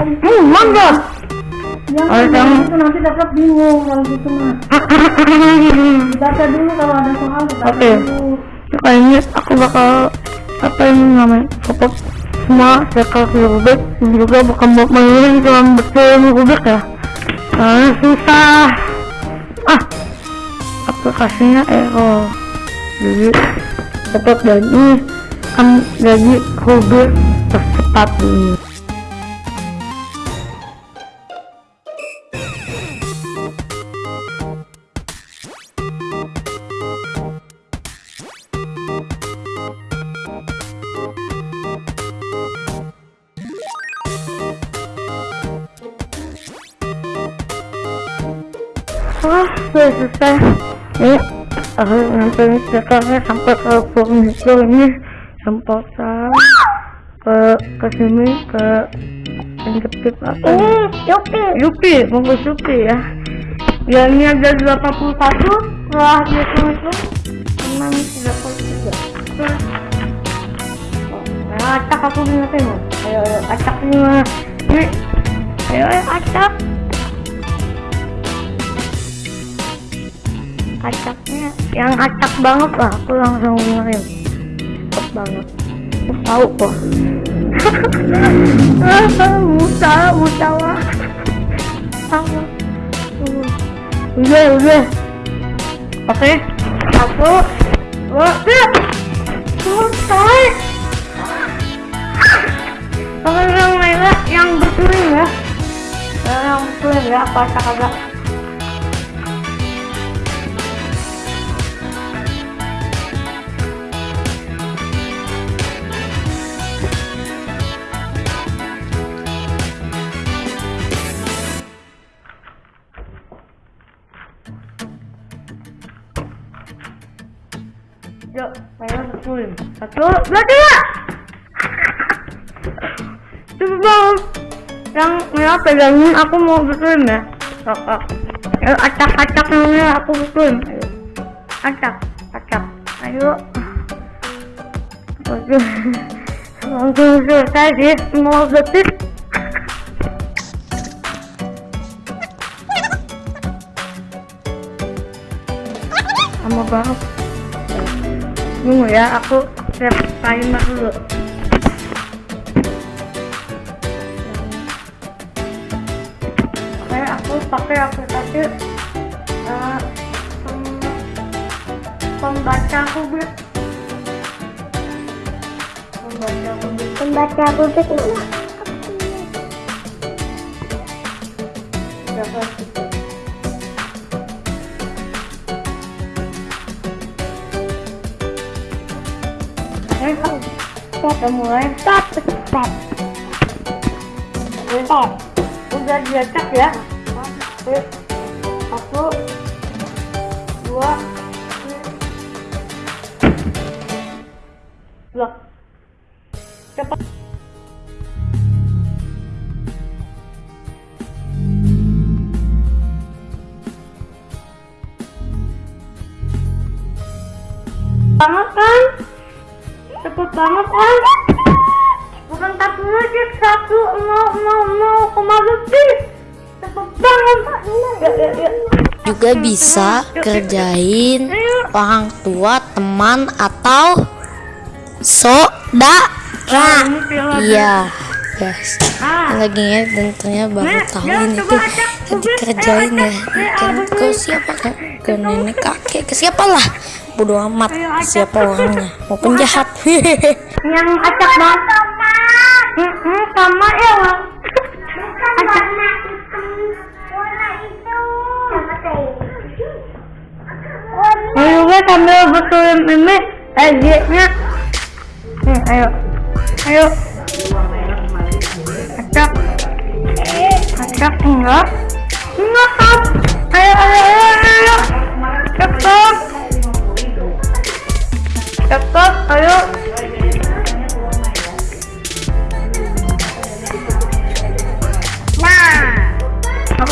Hmm. Jangan Oh, jangan yang- gitu nanti dapat bingung kalau gitu mah. Baca dulu kalau ada soal Oke. dulu. Kayaknya aku bakal apa ini namanya? Fokus semua circle Rubik juga bukan buat mainin cuma betul Rubik ya. Karena susah. Ah, aplikasinya error. Jadi cepat jadi kan jadi Rubik tercepat ini. Sudah selesai. Ini aku nonton sekarang sampai ke furnitur ini sempotan ke ke sini ke apa? Ini Yupi. Yupi, monggo Yupi ya. Ya ini ada 81 setelah hitung itu memang 33. Oh, ya, acak aku loh. Ayo, ayo, acak ini ayo, acak. Acaknya yang acak banget lah, aku langsung ingetin. Cepet banget. Aku tahu kok. Musa, Musa lah. Sama. Udah, udah. Oke. Satu. Dua, tiga. Selesai. Kalau yang merah yang berkuning ya. Yang berkuning ya, apa kagak? Berkuning. Satu, dua, tiga. Cepet banget. Yang merah pegangin aku mau betulin ya. Kakak. Ayo acak-acak yang merah aku betulin. Ayo. Acak, acak. Ayo. Langsung selesai di 0 detik. Lama banget. Tunggu ya, aku set timer dulu. Oke, aku pakai aplikasi pem- pembaca kubik. Pembaca kubik. Pembaca publik Kita mulai. Stop, stop. Oh, udah diacak ya. Satu, dua, tiga. Cepat. Banget kan? Cepet banget kan? Bukan satu lagi, satu nol nol nol koma lebih. Cepet banget. Ya, ya, ya. juga bisa kerjain orang tua, teman atau saudara. Iya, guys. Lagi ya tentunya baru tahu ini tuh dikerjain ya. Kan ke siapa kan? Ke nenek kakek, ke siapa lah? Bodo amat siapa orangnya. Mau penjahat. yang acak banget. Hmm, hmm, sama ya. Acak. Ayo gue sambil betulin ini eh nya Nih, ayo. Ayo. Acak. Acak enggak. Enggak,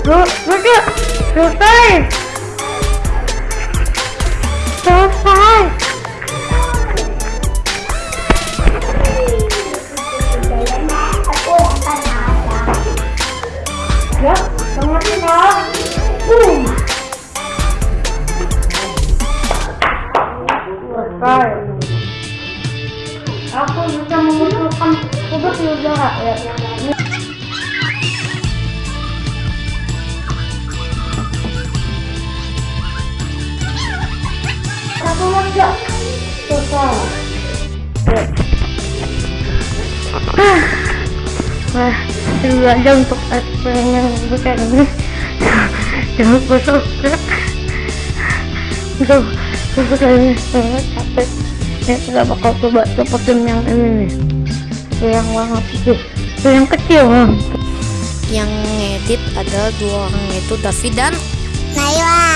dia satu lucu selesai selesai Wah, dua jam untuk eksperimen bukan ini. Jangan lupa subscribe. Udah, udah ini sangat capek. Ya tidak bakal coba seperti yang ini nih. Yang warna putih. Itu yang kecil. Yang ngedit adalah dua orang yaitu David dan Naila